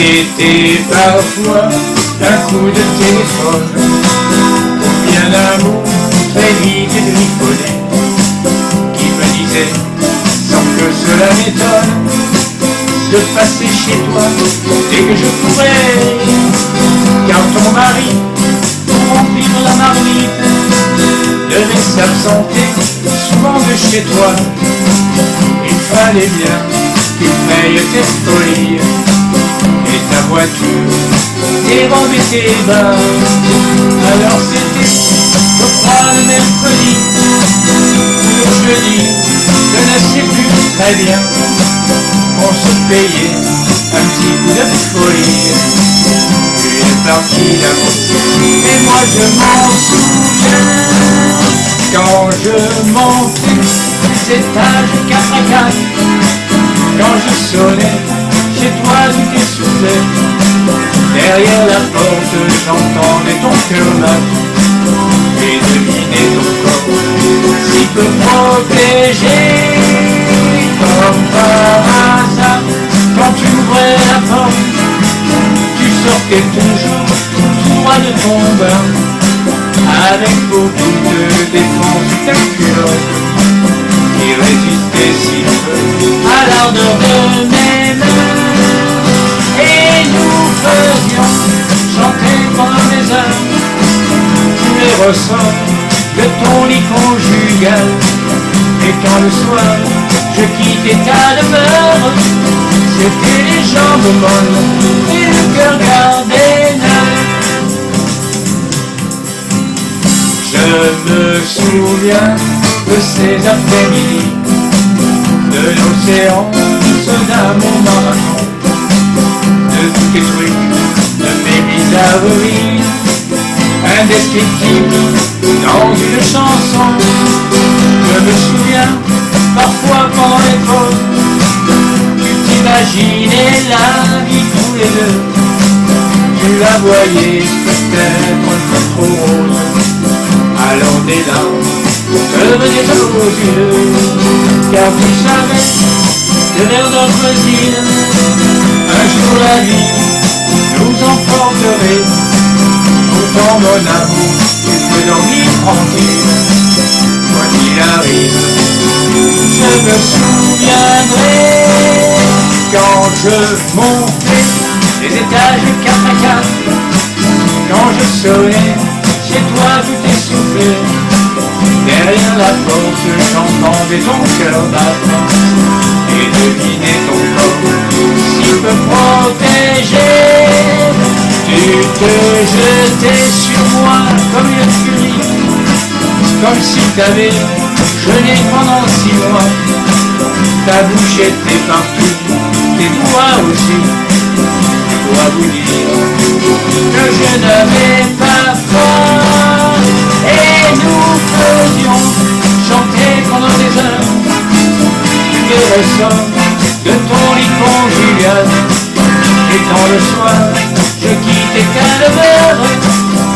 C'était parfois un coup de téléphone, ou bien un mot très vite griffonné, qui me disait, sans que cela m'étonne, de passer chez toi dès que je pourrais, car ton mari, pour remplir la marmite, devait s'absenter souvent de chez toi. Il fallait bien qu'il paye tes folies voiture, et rendre tes bains. Alors c'était, je crois, le mercredi, le jeudi, je ne sais plus très bien on se payait un petit coup de folie. Tu es parti là-haut, et moi je m'en souviens. Quand je montais les étages 4 à 4, quand je sonnais, chez toi tu t'essoufflais. Derrière la porte, j'entendais ton cœur battre et devinais ton corps si peu protégé comme par hasard. Quand tu ouvrais la porte, tu sortais toujours tout droit de ton bain, avec beaucoup de défense ta culotte, qui résistait si peu à l'ardeur de ressorts de ton lit conjugal. Et quand le soir je quittais ta demeure, c'était les jambes molles et le cœur gardé neuf. Je me souviens de ces après-midi, de l'océan, ce d'amour marathon, de tous les trucs, de mes bizarreries, indescriptibles dans une chanson. Je me souviens parfois pendant les pauses, tu t'imaginais la vie tous les deux. Tu la voyais peut-être trop rose, alors des larmes venaient aux yeux, car tu savais que vers d'autres îles, un jour la vie nous emporterait. Pourtant mon amour, tu peux dormir tranquille, quoi qu'il arrive je me souviendrai quand je montais les étages 4 à 4, quand je sonnais chez toi tout essoufflé, derrière la porte j'entendais ton cœur battre Tu te jetais sur moi comme une furie, comme si t'avais jeûné pendant six mois. Ta bouche était partout, tes doigts aussi. Je dois vous dire que je n'avais pas peur. Et nous faisions chanter pendant des heures les ressorts de ton lit conjugal. Et dans le soir, je quittais Calvaire.